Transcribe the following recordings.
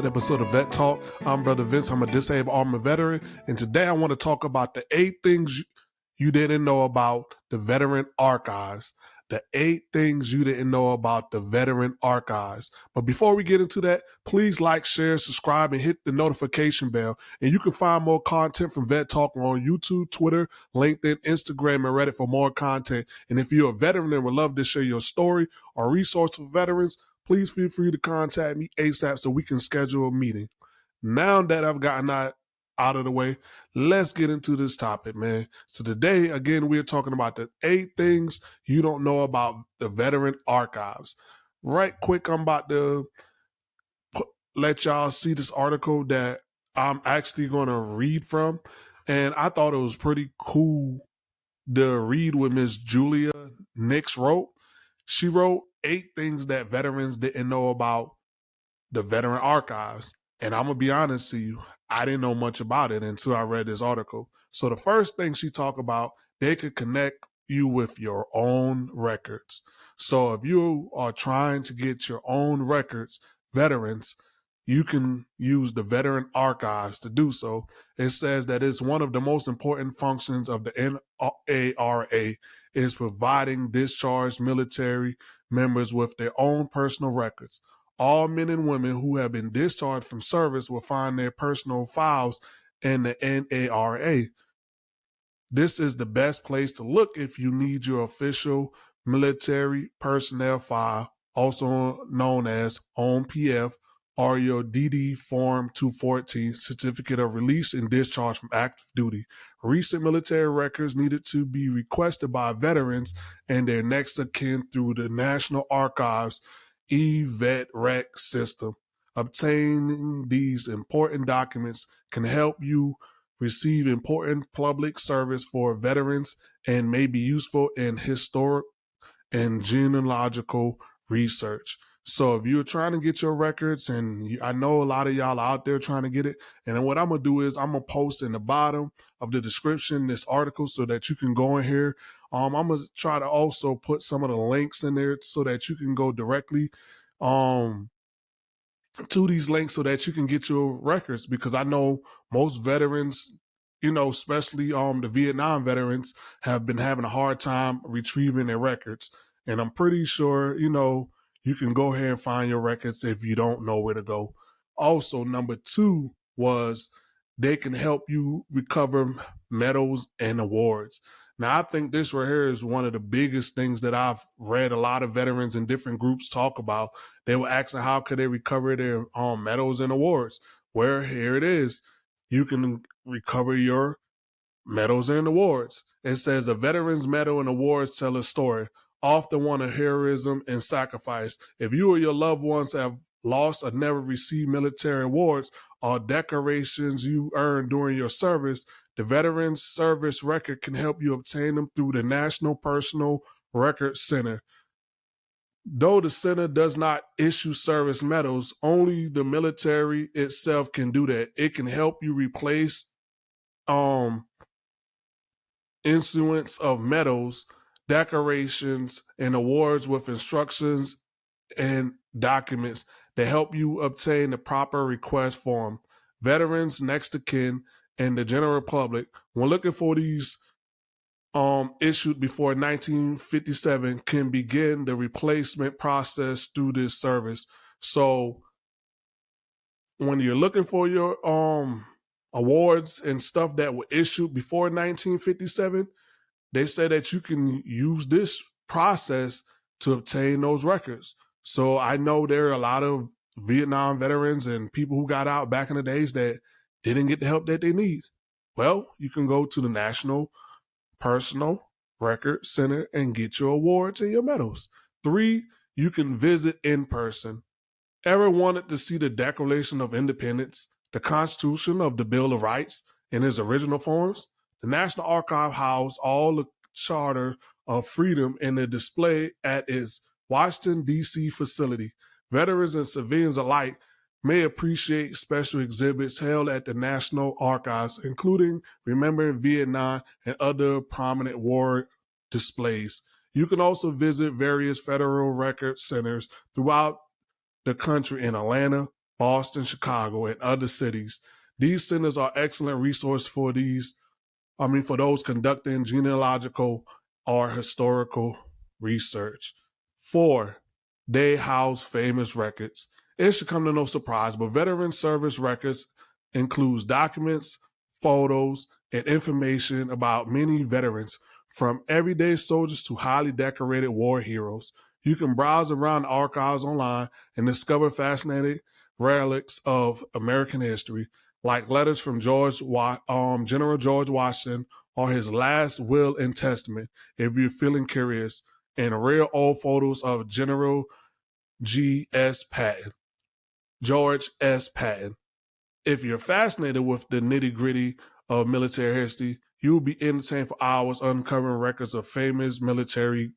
another episode of Vet Talk. I'm Brother Vince. I'm a disabled Army veteran, and today I want to talk about the eight things you didn't know about the Veteran Archives. The eight things you didn't know about the Veteran Archives. But before we get into that, please like, share, subscribe, and hit the notification bell. And you can find more content from Vet Talk on YouTube, Twitter, LinkedIn, Instagram, and Reddit for more content. And if you're a veteran and would love to share your story or resource for veterans, please feel free to contact me ASAP so we can schedule a meeting. Now that I've gotten that out of the way, let's get into this topic, man. So today, again, we're talking about the eight things you don't know about the veteran archives. Right quick, I'm about to let y'all see this article that I'm actually going to read from. And I thought it was pretty cool to read what Miss Julia Nix wrote. She wrote eight things that veterans didn't know about the veteran archives. And I'm gonna be honest to you, I didn't know much about it until I read this article. So the first thing she talked about, they could connect you with your own records. So if you are trying to get your own records, veterans, you can use the veteran archives to do so. It says that it's one of the most important functions of the NARA is providing discharged military members with their own personal records. All men and women who have been discharged from service will find their personal files in the NARA. This is the best place to look if you need your official military personnel file, also known as OMPF, or your DD Form 214 Certificate of Release and Discharge from Active Duty. Recent military records needed to be requested by veterans and their next of kin through the National Archives eVetRec system. Obtaining these important documents can help you receive important public service for veterans and may be useful in historic and genealogical research. So if you're trying to get your records, and I know a lot of y'all out there trying to get it, and then what I'm gonna do is I'm gonna post in the bottom of the description this article so that you can go in here. Um, I'm gonna try to also put some of the links in there so that you can go directly um to these links so that you can get your records because I know most veterans, you know, especially um the Vietnam veterans have been having a hard time retrieving their records. And I'm pretty sure, you know, you can go ahead and find your records if you don't know where to go. Also, number two was they can help you recover medals and awards. Now, I think this right here is one of the biggest things that I've read a lot of veterans in different groups talk about. They were asking how could they recover their um, medals and awards. Where here it is, you can recover your medals and awards. It says a veteran's medal and awards tell a story often one of heroism and sacrifice. If you or your loved ones have lost or never received military awards or decorations you earned during your service, the Veterans Service Record can help you obtain them through the National Personal Record Center. Though the center does not issue service medals, only the military itself can do that. It can help you replace um issuance of medals decorations, and awards with instructions and documents that help you obtain the proper request form. Veterans, next of kin, and the general public, when looking for these um, issued before 1957, can begin the replacement process through this service. So, when you're looking for your um awards and stuff that were issued before 1957, they say that you can use this process to obtain those records. So I know there are a lot of Vietnam veterans and people who got out back in the days that didn't get the help that they need. Well, you can go to the National Personal Record Center and get your awards and your medals. Three, you can visit in person. Ever wanted to see the Declaration of Independence, the Constitution of the Bill of Rights in its original forms? The National Archive housed all the Charter of Freedom in a display at its Washington, D.C. facility. Veterans and civilians alike may appreciate special exhibits held at the National Archives, including Remembering Vietnam and other prominent war displays. You can also visit various federal record centers throughout the country in Atlanta, Boston, Chicago, and other cities. These centers are excellent resource for these, I mean, for those conducting genealogical or historical research. Four, they house famous records. It should come to no surprise, but veteran service records includes documents, photos, and information about many veterans, from everyday soldiers to highly decorated war heroes. You can browse around the archives online and discover fascinating relics of American history, like letters from George, um, General George Washington or his last will and testament, if you're feeling curious, and rare old photos of General G. S. Patton, George S. Patton. If you're fascinated with the nitty gritty of military history, you will be entertained for hours uncovering records of famous military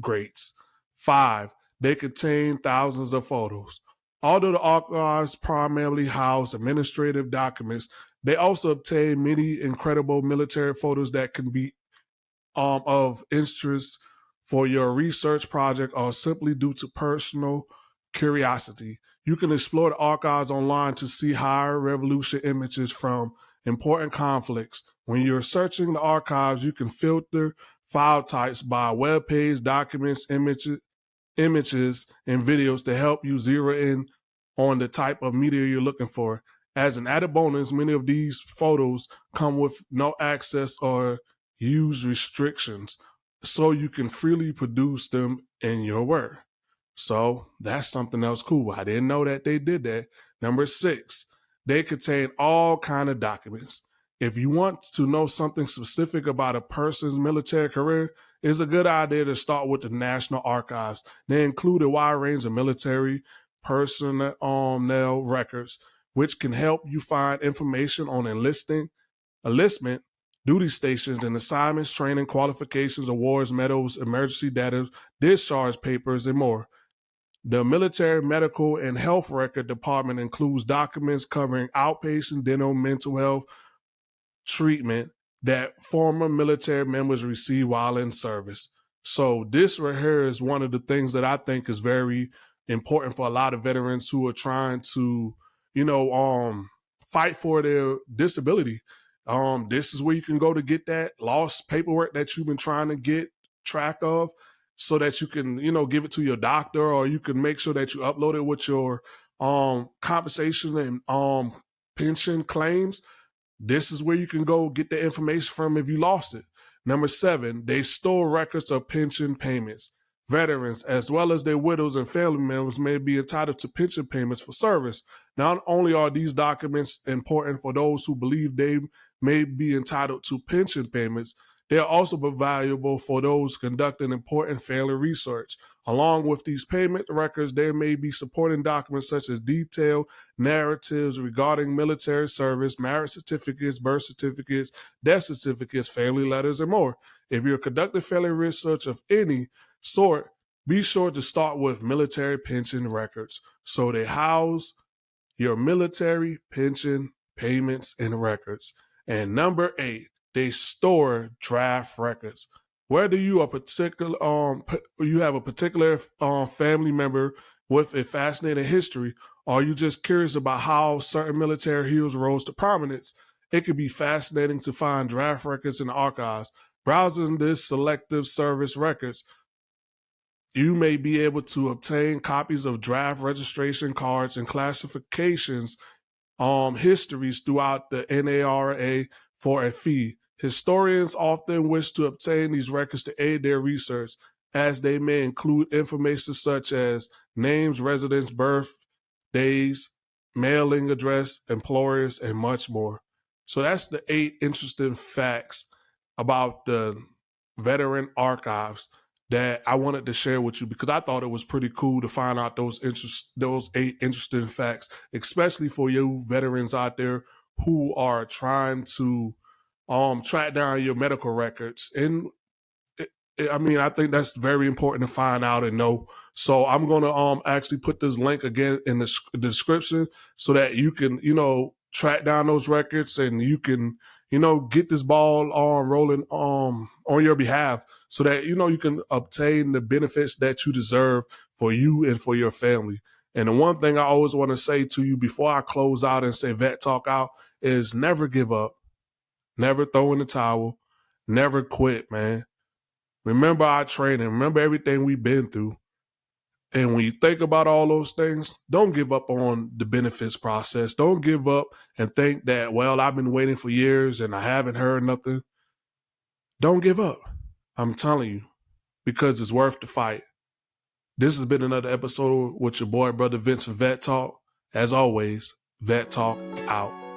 greats. Five, they contain thousands of photos. Although the archives primarily house administrative documents, they also obtain many incredible military photos that can be um, of interest for your research project or simply due to personal curiosity. You can explore the archives online to see higher revolution images from important conflicts. When you're searching the archives, you can filter file types by web page, documents, images, images, and videos to help you zero in on the type of media you're looking for. As an added bonus, many of these photos come with no access or use restrictions, so you can freely produce them in your work. So that's something else cool. I didn't know that they did that. Number six, they contain all kind of documents. If you want to know something specific about a person's military career, it's a good idea to start with the National Archives. They include a wide range of military personnel um, records, which can help you find information on enlisting, enlistment, duty stations and assignments, training, qualifications, awards, medals, emergency data, discharge papers, and more. The Military Medical and Health Record Department includes documents covering outpatient, dental, mental health treatment that former military members receive while in service. So this right here is one of the things that I think is very important for a lot of veterans who are trying to, you know, um, fight for their disability. Um, this is where you can go to get that lost paperwork that you've been trying to get track of so that you can, you know, give it to your doctor or you can make sure that you upload it with your um compensation and um pension claims. This is where you can go get the information from if you lost it. Number seven, they store records of pension payments. Veterans, as well as their widows and family members, may be entitled to pension payments for service. Not only are these documents important for those who believe they may be entitled to pension payments, they are also valuable for those conducting important family research. Along with these payment records, there may be supporting documents such as detailed narratives regarding military service, marriage certificates, birth certificates, death certificates, family letters, and more. If you're conducting family research of any sort, be sure to start with military pension records so they house your military pension payments and records. And number eight, they store draft records. Whether you are particular, um, you have a particular um, family member with a fascinating history, or you just curious about how certain military heroes rose to prominence, it could be fascinating to find draft records in the archives. Browsing this selective service records, you may be able to obtain copies of draft registration cards and classifications um, histories throughout the NARA for a fee. Historians often wish to obtain these records to aid their research, as they may include information such as names, residence, birth, days, mailing address, employers, and much more. So that's the eight interesting facts about the veteran archives that I wanted to share with you because I thought it was pretty cool to find out those interest those eight interesting facts, especially for you veterans out there who are trying to um, track down your medical records. And it, it, I mean, I think that's very important to find out and know. So I'm going to um, actually put this link again in the, the description so that you can, you know, track down those records and you can, you know, get this ball on um, rolling um on your behalf so that you know you can obtain the benefits that you deserve for you and for your family. And the one thing I always want to say to you before I close out and say vet talk out is never give up, never throw in the towel, never quit, man. Remember our training, remember everything we've been through. And when you think about all those things, don't give up on the benefits process. Don't give up and think that, well, I've been waiting for years and I haven't heard nothing. Don't give up. I'm telling you, because it's worth the fight. This has been another episode with your boy, Brother Vince from Vet Talk. As always, Vet Talk out.